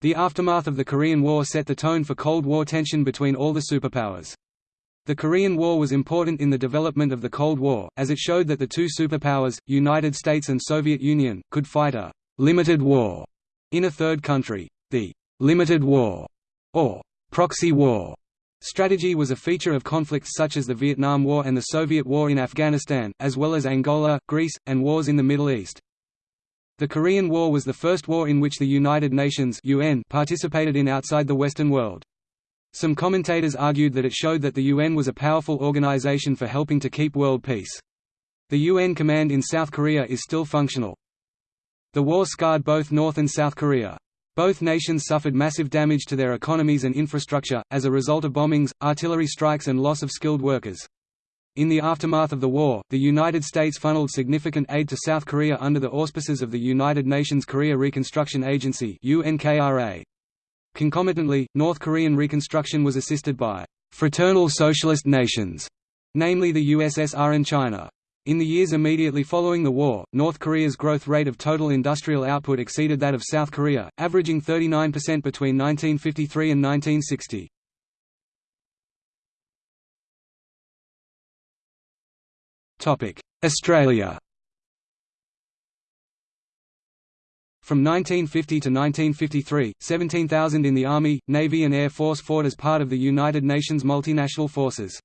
The aftermath of the Korean War set the tone for Cold War tension between all the superpowers. The Korean War was important in the development of the Cold War, as it showed that the two superpowers, United States and Soviet Union, could fight a «limited war» in a third country. The «limited war» or «proxy war» strategy was a feature of conflicts such as the Vietnam War and the Soviet War in Afghanistan, as well as Angola, Greece, and wars in the Middle East. The Korean War was the first war in which the United Nations UN participated in outside the Western world. Some commentators argued that it showed that the UN was a powerful organization for helping to keep world peace. The UN command in South Korea is still functional. The war scarred both North and South Korea. Both nations suffered massive damage to their economies and infrastructure, as a result of bombings, artillery strikes and loss of skilled workers. In the aftermath of the war, the United States funneled significant aid to South Korea under the auspices of the United Nations Korea Reconstruction Agency. Concomitantly, North Korean reconstruction was assisted by «fraternal socialist nations», namely the USSR and China. In the years immediately following the war, North Korea's growth rate of total industrial output exceeded that of South Korea, averaging 39% between 1953 and 1960. Australia From 1950 to 1953, 17,000 in the Army, Navy and Air Force fought as part of the United Nations multinational forces.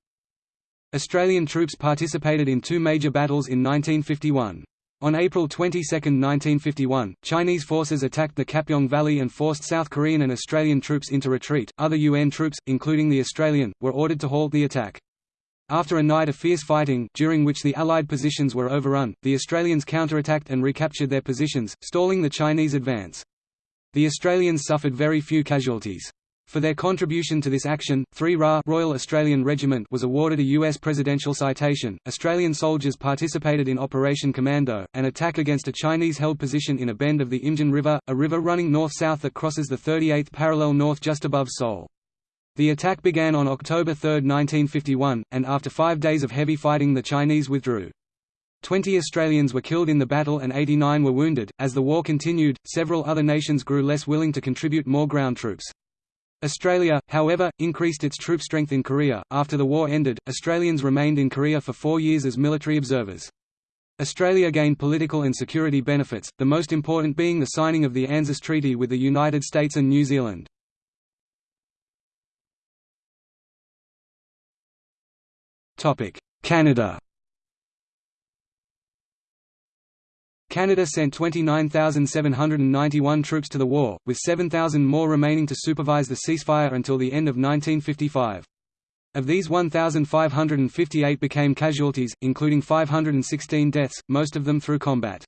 Australian troops participated in two major battles in 1951. On April 22, 1951, Chinese forces attacked the Kapyong Valley and forced South Korean and Australian troops into retreat. Other UN troops, including the Australian, were ordered to halt the attack. After a night of fierce fighting, during which the Allied positions were overrun, the Australians counterattacked and recaptured their positions, stalling the Chinese advance. The Australians suffered very few casualties. For their contribution to this action, 3 RA Royal Australian Regiment was awarded a U.S. presidential citation. Australian soldiers participated in Operation Commando, an attack against a Chinese-held position in a bend of the Imjin River, a river running north-south that crosses the 38th parallel north just above Seoul. The attack began on October 3, 1951, and after five days of heavy fighting the Chinese withdrew. Twenty Australians were killed in the battle and 89 were wounded. As the war continued, several other nations grew less willing to contribute more ground troops. Australia, however, increased its troop strength in Korea. After the war ended, Australians remained in Korea for four years as military observers. Australia gained political and security benefits, the most important being the signing of the ANZUS Treaty with the United States and New Zealand. Canada Canada sent 29,791 troops to the war, with 7,000 more remaining to supervise the ceasefire until the end of 1955. Of these 1,558 became casualties, including 516 deaths, most of them through combat.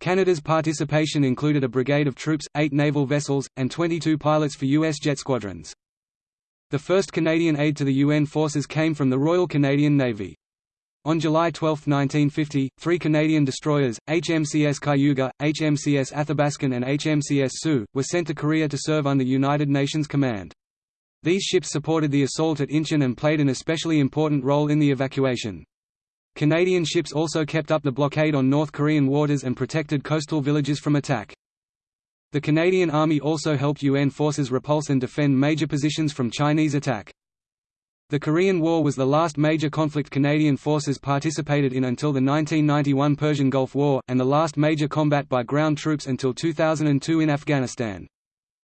Canada's participation included a brigade of troops, eight naval vessels, and 22 pilots for U.S. jet squadrons. The first Canadian aid to the UN forces came from the Royal Canadian Navy. On July 12, 1950, three Canadian destroyers, HMCS Cayuga, HMCS Athabaskan and HMCS Sioux, were sent to Korea to serve under United Nations command. These ships supported the assault at Incheon and played an especially important role in the evacuation. Canadian ships also kept up the blockade on North Korean waters and protected coastal villages from attack. The Canadian Army also helped UN forces repulse and defend major positions from Chinese attack. The Korean War was the last major conflict Canadian forces participated in until the 1991 Persian Gulf War, and the last major combat by ground troops until 2002 in Afghanistan.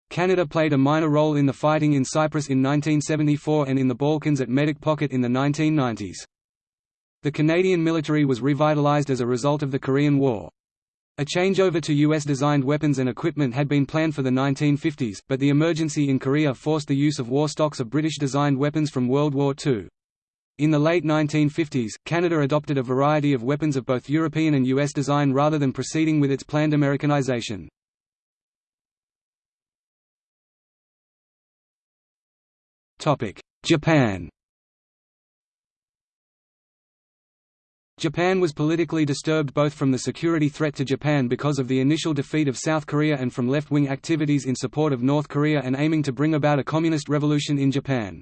Canada played a minor role in the fighting in Cyprus in 1974 and in the Balkans at Medak Pocket in the 1990s. The Canadian military was revitalized as a result of the Korean War. A changeover to U.S.-designed weapons and equipment had been planned for the 1950s, but the emergency in Korea forced the use of war stocks of British-designed weapons from World War II. In the late 1950s, Canada adopted a variety of weapons of both European and U.S. design rather than proceeding with its planned Americanization. Japan Japan was politically disturbed both from the security threat to Japan because of the initial defeat of South Korea and from left-wing activities in support of North Korea and aiming to bring about a communist revolution in Japan.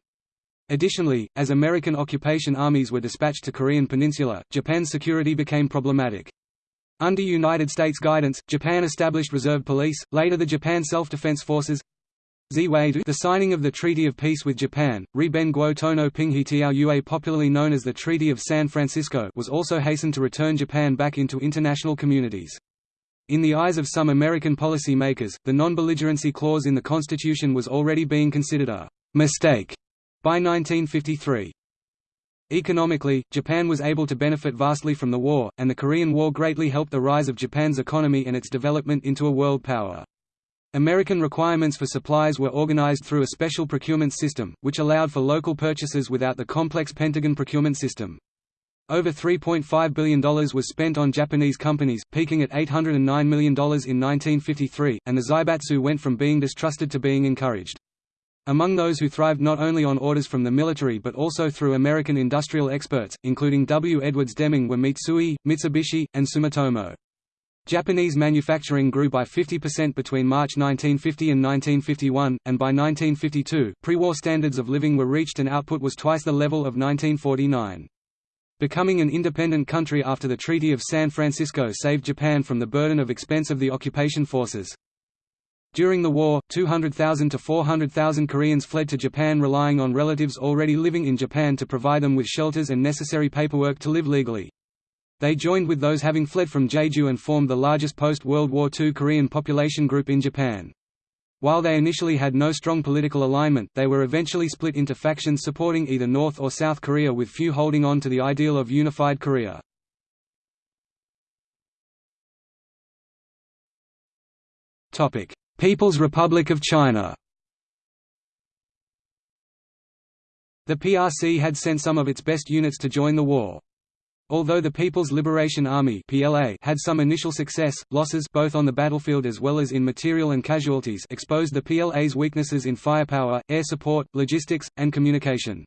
Additionally, as American occupation armies were dispatched to Korean peninsula, Japan's security became problematic. Under United States guidance, Japan established reserve police, later the Japan Self-Defense Forces, The signing of the Treaty of Peace with Japan, Riben Guo Tono Pinghitiao Yue popularly known as the Treaty of San Francisco was also hastened to return Japan back into international communities. In the eyes of some American policy makers, the non-belligerency clause in the Constitution was already being considered a «mistake» by 1953. Economically, Japan was able to benefit vastly from the war, and the Korean War greatly helped the rise of Japan's economy and its development into a world power. American requirements for supplies were organized through a special procurement system, which allowed for local purchases without the complex Pentagon procurement system. Over $3.5 billion was spent on Japanese companies, peaking at $809 million in 1953, and the Zaibatsu went from being distrusted to being encouraged. Among those who thrived not only on orders from the military but also through American industrial experts, including W. Edwards Deming were Mitsui, Mitsubishi, and Sumitomo. Japanese manufacturing grew by 50% between March 1950 and 1951, and by 1952, pre-war standards of living were reached and output was twice the level of 1949. Becoming an independent country after the Treaty of San Francisco saved Japan from the burden of expense of the occupation forces. During the war, 200,000 to 400,000 Koreans fled to Japan relying on relatives already living in Japan to provide them with shelters and necessary paperwork to live legally. They joined with those having fled from Jeju and formed the largest post-World War II Korean population group in Japan. While they initially had no strong political alignment, they were eventually split into factions supporting either North or South Korea with few holding on to the ideal of unified Korea. People's Republic of China The PRC had sent some of its best units to join the war. Although the People's Liberation Army (PLA) had some initial success, losses both on the battlefield as well as in material and casualties exposed the PLA's weaknesses in firepower, air support, logistics, and communication.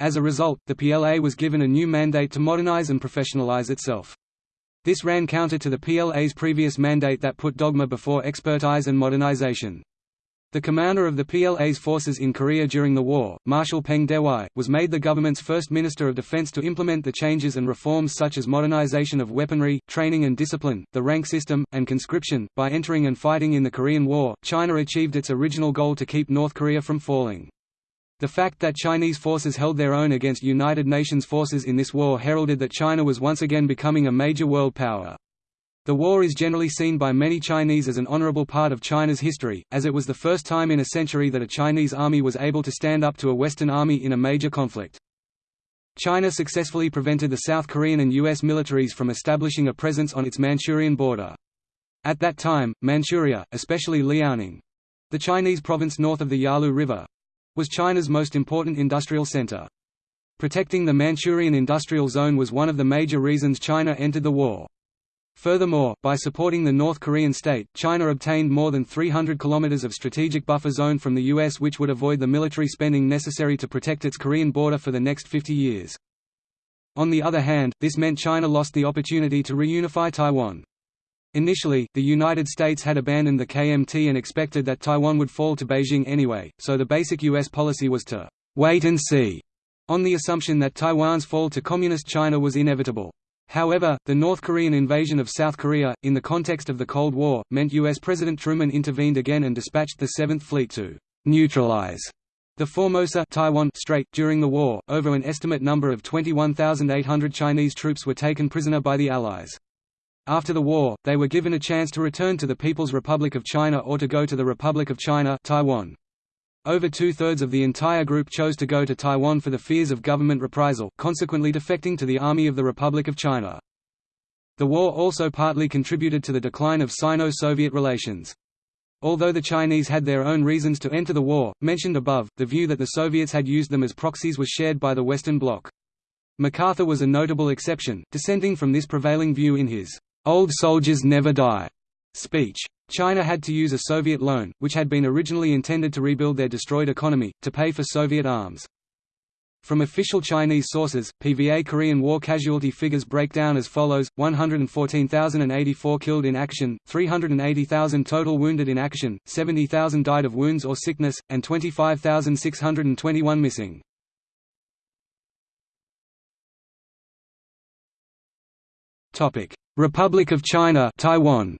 As a result, the PLA was given a new mandate to modernize and professionalize itself. This ran counter to the PLA's previous mandate that put dogma before expertise and modernization. The commander of the PLA's forces in Korea during the war, Marshal Peng Dehuai, was made the government's first Minister of Defense to implement the changes and reforms such as modernization of weaponry, training and discipline, the rank system, and conscription. By entering and fighting in the Korean War, China achieved its original goal to keep North Korea from falling. The fact that Chinese forces held their own against United Nations forces in this war heralded that China was once again becoming a major world power. The war is generally seen by many Chinese as an honorable part of China's history, as it was the first time in a century that a Chinese army was able to stand up to a Western army in a major conflict. China successfully prevented the South Korean and U.S. militaries from establishing a presence on its Manchurian border. At that time, Manchuria, especially Liaoning—the Chinese province north of the Yalu River—was China's most important industrial center. Protecting the Manchurian industrial zone was one of the major reasons China entered the war. Furthermore, by supporting the North Korean state, China obtained more than 300 kilometers of strategic buffer zone from the U.S. which would avoid the military spending necessary to protect its Korean border for the next 50 years. On the other hand, this meant China lost the opportunity to reunify Taiwan. Initially, the United States had abandoned the KMT and expected that Taiwan would fall to Beijing anyway, so the basic U.S. policy was to «wait and see», on the assumption that Taiwan's fall to Communist China was inevitable. However, the North Korean invasion of South Korea, in the context of the Cold War, meant U.S. President Truman intervened again and dispatched the Seventh Fleet to neutralize the Formosa Taiwan Strait. During the war, over an estimate number of 21,800 Chinese troops were taken prisoner by the Allies. After the war, they were given a chance to return to the People's Republic of China or to go to the Republic of China Taiwan. Over two-thirds of the entire group chose to go to Taiwan for the fears of government reprisal, consequently defecting to the Army of the Republic of China. The war also partly contributed to the decline of Sino-Soviet relations. Although the Chinese had their own reasons to enter the war, mentioned above, the view that the Soviets had used them as proxies was shared by the Western Bloc. MacArthur was a notable exception, dissenting from this prevailing view in his "'Old Soldiers Never Die' speech. China had to use a Soviet loan, which had been originally intended to rebuild their destroyed economy, to pay for Soviet arms. From official Chinese sources, PVA Korean War casualty figures break down as follows, 114,084 killed in action, 380,000 total wounded in action, 70,000 died of wounds or sickness, and 25,621 missing. Republic of China Taiwan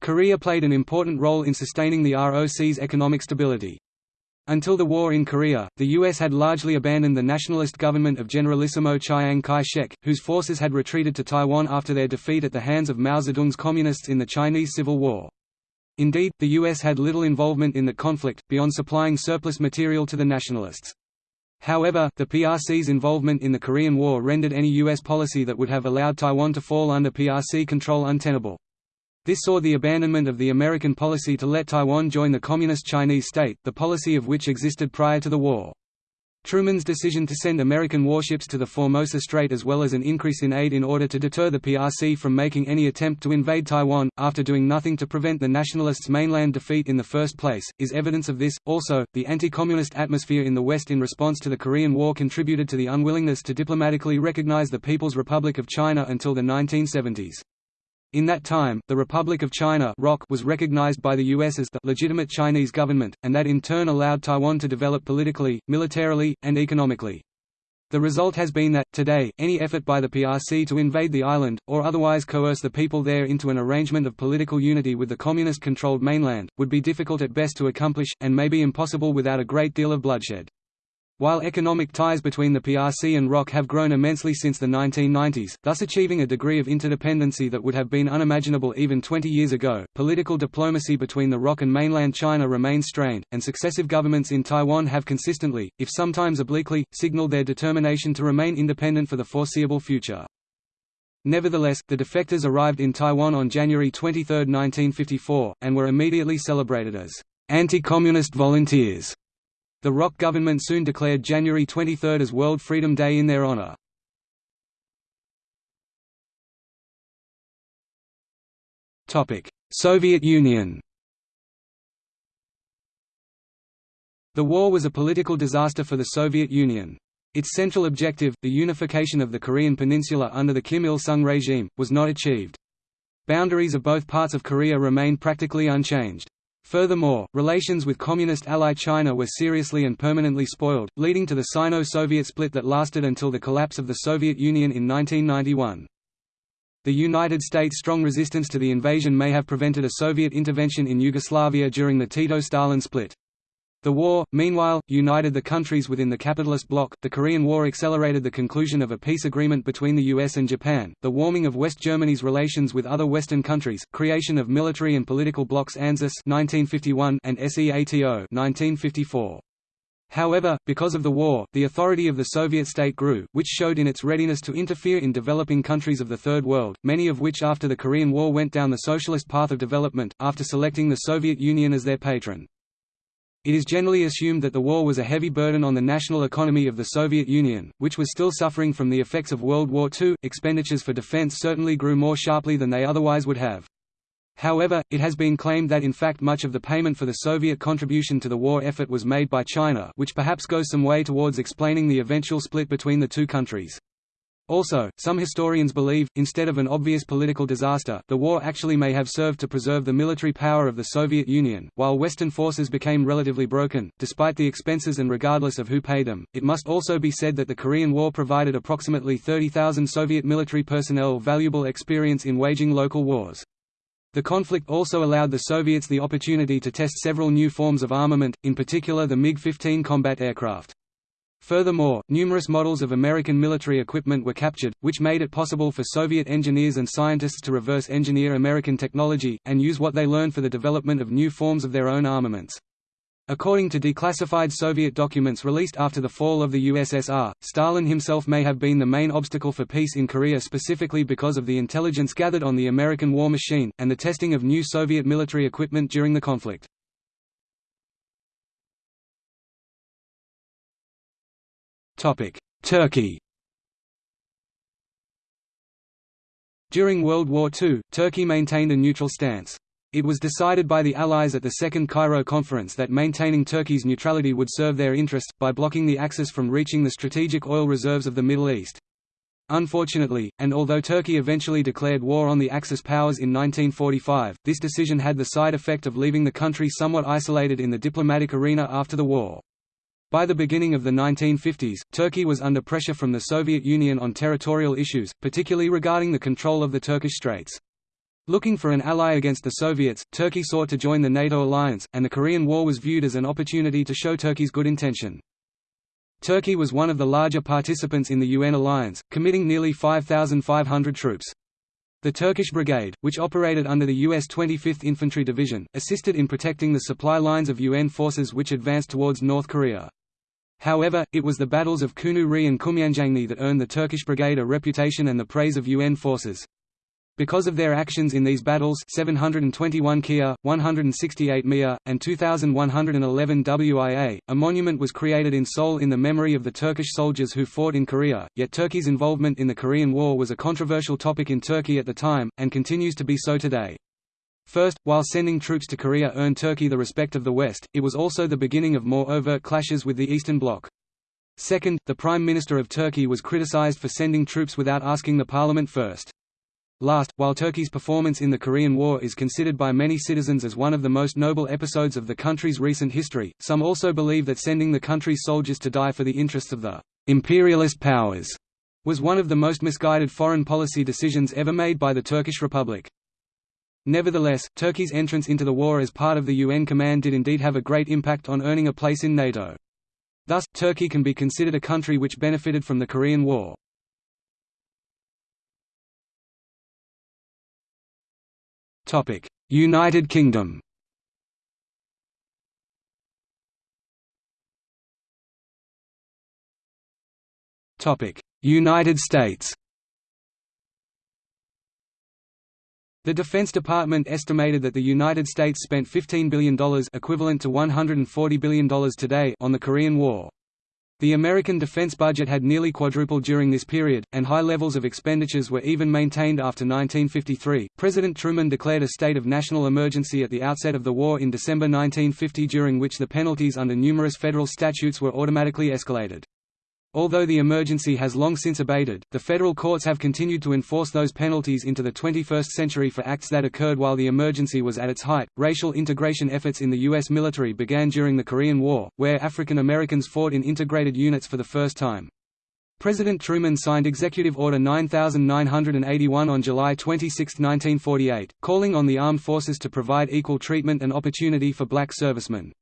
Korea played an important role in sustaining the ROC's economic stability. Until the war in Korea, the U.S. had largely abandoned the nationalist government of Generalissimo Chiang Kai-shek, whose forces had retreated to Taiwan after their defeat at the hands of Mao Zedong's Communists in the Chinese Civil War. Indeed, the U.S. had little involvement in the conflict, beyond supplying surplus material to the nationalists. However, the PRC's involvement in the Korean War rendered any U.S. policy that would have allowed Taiwan to fall under PRC control untenable. This saw the abandonment of the American policy to let Taiwan join the Communist Chinese state, the policy of which existed prior to the war. Truman's decision to send American warships to the Formosa Strait as well as an increase in aid in order to deter the PRC from making any attempt to invade Taiwan, after doing nothing to prevent the nationalists' mainland defeat in the first place, is evidence of this. Also, the anti-communist atmosphere in the West in response to the Korean War contributed to the unwillingness to diplomatically recognize the People's Republic of China until the 1970s. In that time, the Republic of China was recognized by the U.S. as the legitimate Chinese government, and that in turn allowed Taiwan to develop politically, militarily, and economically. The result has been that, today, any effort by the PRC to invade the island, or otherwise coerce the people there into an arrangement of political unity with the communist-controlled mainland, would be difficult at best to accomplish, and may be impossible without a great deal of bloodshed. While economic ties between the PRC and ROC have grown immensely since the 1990s, thus achieving a degree of interdependency that would have been unimaginable even 20 years ago, political diplomacy between the ROC and mainland China remains strained, and successive governments in Taiwan have consistently, if sometimes obliquely, signaled their determination to remain independent for the foreseeable future. Nevertheless, the defectors arrived in Taiwan on January 23, 1954, and were immediately celebrated as anti-communist volunteers the ROC government soon declared January 23 as World Freedom Day in their honor. Soviet Union The war was a political disaster for the Soviet Union. Its central objective, the unification of the Korean peninsula under the Kim Il-sung regime, was not achieved. Boundaries of both parts of Korea remained practically unchanged. Furthermore, relations with Communist ally China were seriously and permanently spoiled, leading to the Sino-Soviet split that lasted until the collapse of the Soviet Union in 1991. The United States' strong resistance to the invasion may have prevented a Soviet intervention in Yugoslavia during the Tito-Stalin split. The war, meanwhile, united the countries within the capitalist bloc. The Korean War accelerated the conclusion of a peace agreement between the US and Japan, the warming of West Germany's relations with other Western countries, creation of military and political blocs ANZUS 1951 and SEATO 1954. However, because of the war, the authority of the Soviet state grew, which showed in its readiness to interfere in developing countries of the Third World, many of which after the Korean War went down the socialist path of development, after selecting the Soviet Union as their patron. It is generally assumed that the war was a heavy burden on the national economy of the Soviet Union, which was still suffering from the effects of World War II. Expenditures for defense certainly grew more sharply than they otherwise would have. However, it has been claimed that in fact much of the payment for the Soviet contribution to the war effort was made by China which perhaps goes some way towards explaining the eventual split between the two countries. Also, some historians believe, instead of an obvious political disaster, the war actually may have served to preserve the military power of the Soviet Union. While Western forces became relatively broken, despite the expenses and regardless of who paid them, it must also be said that the Korean War provided approximately 30,000 Soviet military personnel valuable experience in waging local wars. The conflict also allowed the Soviets the opportunity to test several new forms of armament, in particular the MiG-15 combat aircraft. Furthermore, numerous models of American military equipment were captured, which made it possible for Soviet engineers and scientists to reverse engineer American technology, and use what they learned for the development of new forms of their own armaments. According to declassified Soviet documents released after the fall of the USSR, Stalin himself may have been the main obstacle for peace in Korea specifically because of the intelligence gathered on the American war machine, and the testing of new Soviet military equipment during the conflict. Turkey During World War II, Turkey maintained a neutral stance. It was decided by the Allies at the Second Cairo Conference that maintaining Turkey's neutrality would serve their interest, by blocking the Axis from reaching the strategic oil reserves of the Middle East. Unfortunately, and although Turkey eventually declared war on the Axis powers in 1945, this decision had the side effect of leaving the country somewhat isolated in the diplomatic arena after the war. By the beginning of the 1950s, Turkey was under pressure from the Soviet Union on territorial issues, particularly regarding the control of the Turkish Straits. Looking for an ally against the Soviets, Turkey sought to join the NATO alliance, and the Korean War was viewed as an opportunity to show Turkey's good intention. Turkey was one of the larger participants in the UN alliance, committing nearly 5,500 troops. The Turkish Brigade, which operated under the U.S. 25th Infantry Division, assisted in protecting the supply lines of UN forces which advanced towards North Korea. However, it was the battles of Kunu Ri and Kumyanjangni that earned the Turkish Brigade a reputation and the praise of UN forces. Because of their actions in these battles 721 Kia, 168 Mia, and 2111 WIA, a monument was created in Seoul in the memory of the Turkish soldiers who fought in Korea, yet Turkey's involvement in the Korean War was a controversial topic in Turkey at the time, and continues to be so today. First, while sending troops to Korea earned Turkey the respect of the West, it was also the beginning of more overt clashes with the Eastern Bloc. Second, the Prime Minister of Turkey was criticized for sending troops without asking the parliament first. Last, while Turkey's performance in the Korean War is considered by many citizens as one of the most noble episodes of the country's recent history, some also believe that sending the country's soldiers to die for the interests of the imperialist powers was one of the most misguided foreign policy decisions ever made by the Turkish Republic. Nevertheless, Turkey's entrance into the war as part of the UN command did indeed have a great impact on earning a place in NATO. Thus, Turkey can be considered a country which benefited from the Korean War. United Kingdom United States The Defense Department estimated that the United States spent $15 billion equivalent to $140 billion today on the Korean War. The American defense budget had nearly quadrupled during this period, and high levels of expenditures were even maintained after 1953. President Truman declared a state of national emergency at the outset of the war in December 1950, during which the penalties under numerous federal statutes were automatically escalated. Although the emergency has long since abated, the federal courts have continued to enforce those penalties into the 21st century for acts that occurred while the emergency was at its height. Racial integration efforts in the U.S. military began during the Korean War, where African Americans fought in integrated units for the first time. President Truman signed Executive Order 9981 on July 26, 1948, calling on the armed forces to provide equal treatment and opportunity for black servicemen.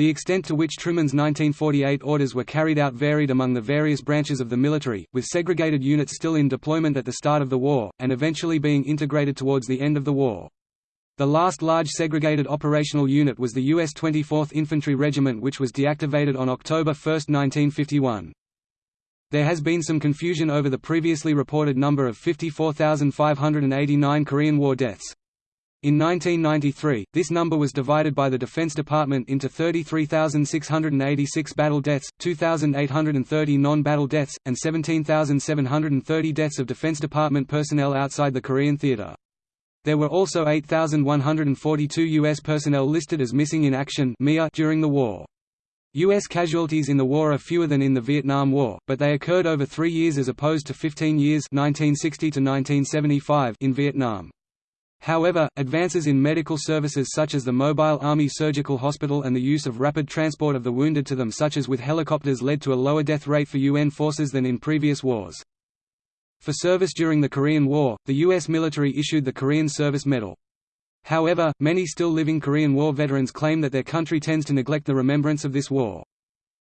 The extent to which Truman's 1948 orders were carried out varied among the various branches of the military, with segregated units still in deployment at the start of the war, and eventually being integrated towards the end of the war. The last large segregated operational unit was the U.S. 24th Infantry Regiment which was deactivated on October 1, 1951. There has been some confusion over the previously reported number of 54,589 Korean War deaths. In 1993, this number was divided by the Defense Department into 33,686 battle deaths, 2,830 non-battle deaths, and 17,730 deaths of Defense Department personnel outside the Korean theater. There were also 8,142 U.S. personnel listed as missing in action during the war. U.S. casualties in the war are fewer than in the Vietnam War, but they occurred over three years as opposed to 15 years 1960 to 1975 in Vietnam. However, advances in medical services such as the Mobile Army Surgical Hospital and the use of rapid transport of the wounded to them such as with helicopters led to a lower death rate for UN forces than in previous wars. For service during the Korean War, the U.S. military issued the Korean Service Medal. However, many still living Korean War veterans claim that their country tends to neglect the remembrance of this war.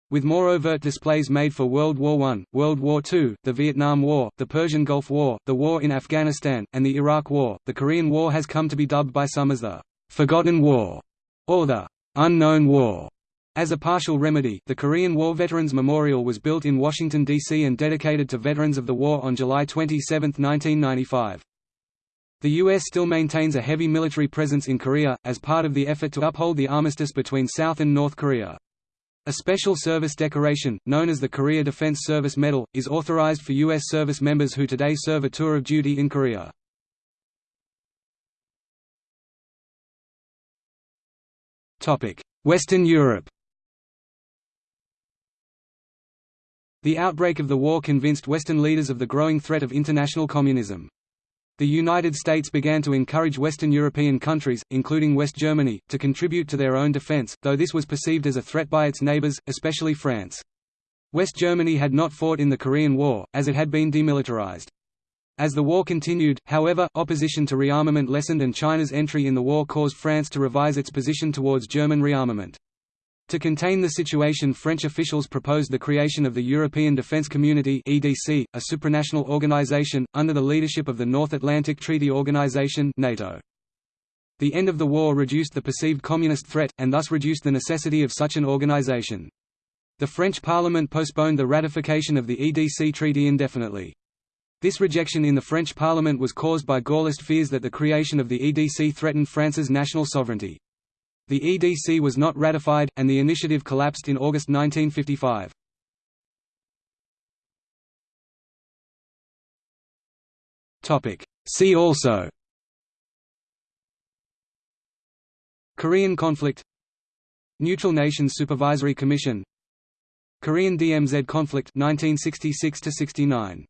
With more overt displays made for World War I, World War II, the Vietnam War, the Persian Gulf War, the war in Afghanistan, and the Iraq War, the Korean War has come to be dubbed by some as the «Forgotten War» or the «Unknown War». As a partial remedy, the Korean War Veterans Memorial was built in Washington, D.C. and dedicated to veterans of the war on July 27, 1995. The U.S. still maintains a heavy military presence in Korea, as part of the effort to uphold the armistice between South and North Korea. A special service decoration, known as the Korea Defense Service Medal, is authorized for U.S. service members who today serve a tour of duty in Korea. Western Europe The outbreak of the war convinced Western leaders of the growing threat of international communism. The United States began to encourage Western European countries, including West Germany, to contribute to their own defense, though this was perceived as a threat by its neighbors, especially France. West Germany had not fought in the Korean War, as it had been demilitarized. As the war continued, however, opposition to rearmament lessened and China's entry in the war caused France to revise its position towards German rearmament. To contain the situation French officials proposed the creation of the European Defence Community EDC, a supranational organization, under the leadership of the North Atlantic Treaty Organization NATO. The end of the war reduced the perceived communist threat, and thus reduced the necessity of such an organization. The French Parliament postponed the ratification of the EDC treaty indefinitely. This rejection in the French Parliament was caused by Gaullist fears that the creation of the EDC threatened France's national sovereignty. The EDC was not ratified, and the initiative collapsed in August 1955. See also Korean conflict Neutral Nations Supervisory Commission Korean DMZ conflict 1966 69